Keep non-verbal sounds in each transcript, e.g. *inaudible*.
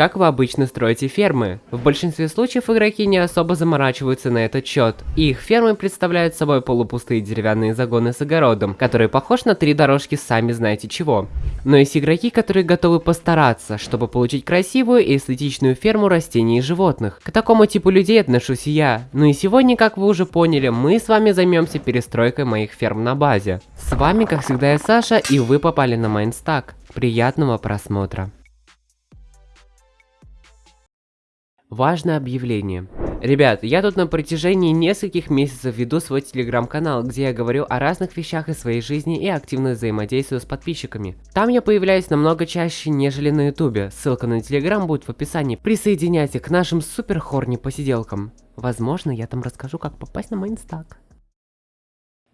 как вы обычно строите фермы. В большинстве случаев игроки не особо заморачиваются на этот счет, их фермы представляют собой полупустые деревянные загоны с огородом, которые похож на три дорожки сами знаете чего. Но есть игроки, которые готовы постараться, чтобы получить красивую и эстетичную ферму растений и животных. К такому типу людей отношусь и я. Ну и сегодня, как вы уже поняли, мы с вами займемся перестройкой моих ферм на базе. С вами, как всегда, я Саша, и вы попали на Майнстак. Приятного просмотра. Важное объявление. Ребят, я тут на протяжении нескольких месяцев веду свой телеграм-канал, где я говорю о разных вещах из своей жизни и активно взаимодействую с подписчиками. Там я появляюсь намного чаще, нежели на ютубе. Ссылка на телеграм будет в описании. Присоединяйтесь к нашим супер хорни посиделкам. Возможно, я там расскажу, как попасть на Майнстак.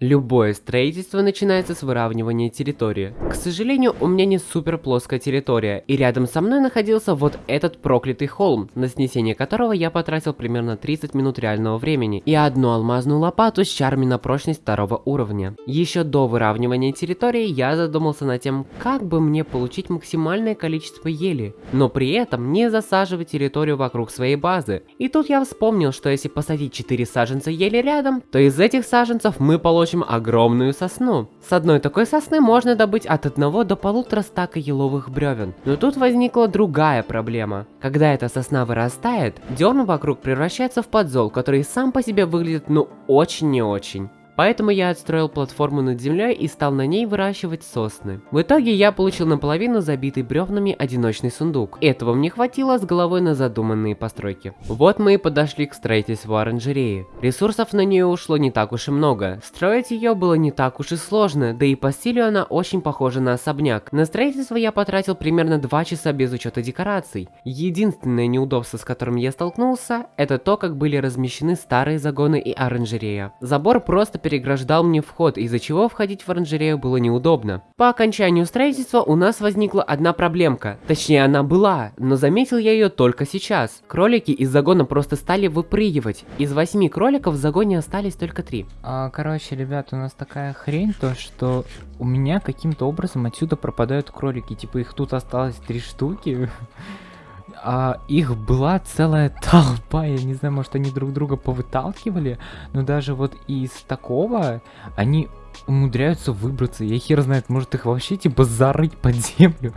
Любое строительство начинается с выравнивания территории. К сожалению, у меня не супер плоская территория, и рядом со мной находился вот этот проклятый холм, на снесение которого я потратил примерно 30 минут реального времени, и одну алмазную лопату с чарами на прочность второго уровня. Еще до выравнивания территории я задумался над тем, как бы мне получить максимальное количество ели, но при этом не засаживать территорию вокруг своей базы. И тут я вспомнил, что если посадить 4 саженца ели рядом, то из этих саженцев мы получим получим огромную сосну. С одной такой сосны можно добыть от одного до полутора стака еловых бревен. Но тут возникла другая проблема. Когда эта сосна вырастает, дерн вокруг превращается в подзол, который сам по себе выглядит ну очень не очень. Поэтому я отстроил платформу над землей и стал на ней выращивать сосны. В итоге я получил наполовину забитый бревнами одиночный сундук. Этого мне хватило с головой на задуманные постройки. Вот мы и подошли к строительству оранжереи. Ресурсов на нее ушло не так уж и много. Строить ее было не так уж и сложно, да и по стилю она очень похожа на особняк. На строительство я потратил примерно 2 часа без учета декораций. Единственное неудобство, с которым я столкнулся, это то, как были размещены старые загоны и оранжерея. Забор просто переграждал мне вход, из-за чего входить в оранжерею было неудобно. По окончанию строительства у нас возникла одна проблемка. Точнее, она была, но заметил я ее только сейчас. Кролики из загона просто стали выпрыгивать. Из восьми кроликов в загоне остались только три. А, короче, ребят, у нас такая хрень, то что у меня каким-то образом отсюда пропадают кролики. Типа их тут осталось три штуки *laughs* а, их была целая толпа, я не знаю, может они друг друга повыталкивали, но даже вот из такого они умудряются выбраться, я хер знает, может их вообще типа зарыть под землю.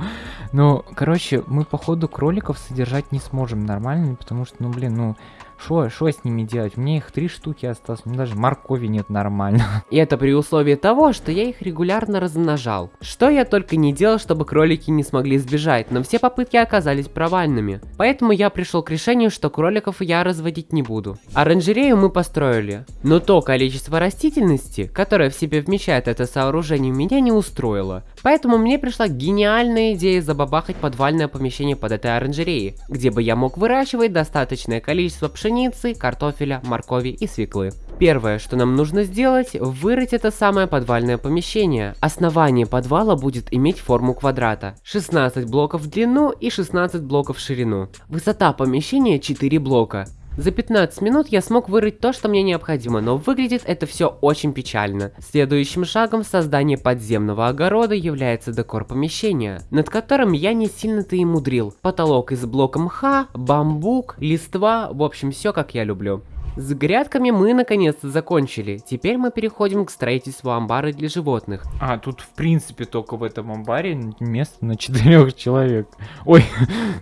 Но, короче, мы походу кроликов содержать не сможем нормально, потому что, ну блин, ну что, что с ними делать? Мне их три штуки осталось, мне даже моркови нет нормально. И это при условии того, что я их регулярно размножал. Что я только не делал, чтобы кролики не смогли сбежать, но все попытки оказались провальными. Поэтому я пришел к решению, что кроликов я разводить не буду. Оранжерею мы построили, но то количество растительности, которое в себе вмещает это сооружение, меня не устроило. Поэтому мне пришла гениальная идея забабахать подвальное помещение под этой оранжереей, где бы я мог выращивать достаточное количество пшеницы, картофеля, моркови и свеклы. Первое, что нам нужно сделать, вырыть это самое подвальное помещение. Основание подвала будет иметь форму квадрата. 16 блоков в длину и 16 блоков в ширину. Высота помещения 4 блока. За 15 минут я смог вырыть то, что мне необходимо, но выглядит это все очень печально. Следующим шагом в создании подземного огорода является декор помещения, над которым я не сильно-то и мудрил. Потолок из блока мха, бамбук, листва, в общем все как я люблю. С грядками мы наконец-то закончили. Теперь мы переходим к строительству амбара для животных. А, тут в принципе только в этом амбаре место на четырех человек. Ой.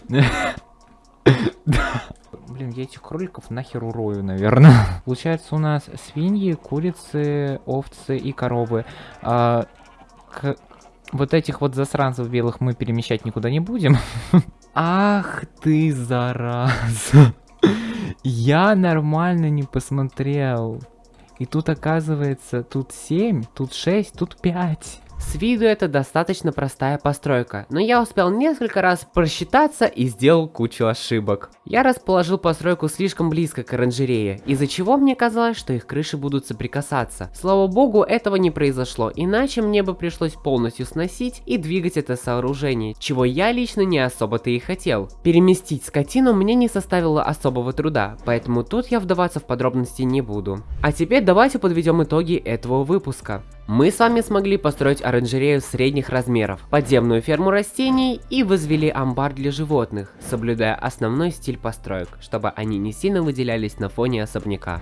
*laughs* Блин, я этих кроликов нахер урою, наверное. *laughs* Получается, у нас свиньи, курицы, овцы и коровы. А, к... Вот этих вот засранцев белых мы перемещать никуда не будем. *laughs* Ах ты, зараза. *laughs* Я нормально не посмотрел. И тут оказывается, тут 7, тут 6, тут 5. С виду это достаточно простая постройка, но я успел несколько раз просчитаться и сделал кучу ошибок. Я расположил постройку слишком близко к оранжерее, из-за чего мне казалось, что их крыши будут соприкасаться. Слава богу, этого не произошло, иначе мне бы пришлось полностью сносить и двигать это сооружение, чего я лично не особо-то и хотел. Переместить скотину мне не составило особого труда, поэтому тут я вдаваться в подробности не буду. А теперь давайте подведем итоги этого выпуска. Мы с вами смогли построить оранжерею средних размеров, подземную ферму растений и возвели амбар для животных, соблюдая основной стиль построек, чтобы они не сильно выделялись на фоне особняка.